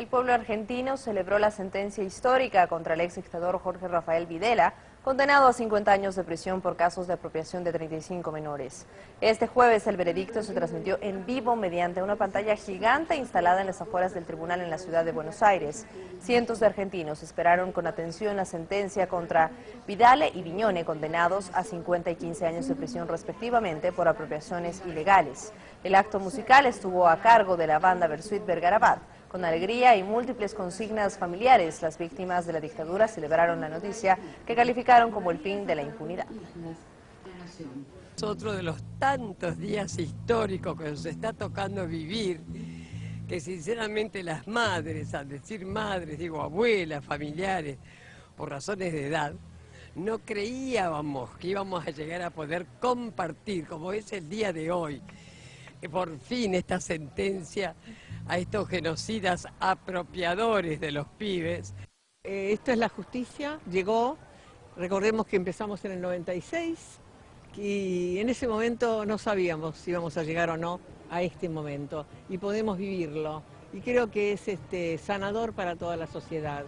El pueblo argentino celebró la sentencia histórica contra el ex dictador Jorge Rafael Videla, condenado a 50 años de prisión por casos de apropiación de 35 menores. Este jueves el veredicto se transmitió en vivo mediante una pantalla gigante instalada en las afueras del tribunal en la ciudad de Buenos Aires. Cientos de argentinos esperaron con atención la sentencia contra Vidale y Viñone, condenados a 50 y 15 años de prisión respectivamente por apropiaciones ilegales. El acto musical estuvo a cargo de la banda Versuit Vergarabat. Con alegría y múltiples consignas familiares, las víctimas de la dictadura celebraron la noticia que calificaron como el fin de la impunidad. Es otro de los tantos días históricos que nos está tocando vivir, que sinceramente las madres, al decir madres, digo abuelas, familiares, por razones de edad, no creíamos que íbamos a llegar a poder compartir, como es el día de hoy, por fin esta sentencia a estos genocidas apropiadores de los pibes. Eh, esto es la justicia, llegó, recordemos que empezamos en el 96 y en ese momento no sabíamos si íbamos a llegar o no a este momento y podemos vivirlo y creo que es este, sanador para toda la sociedad.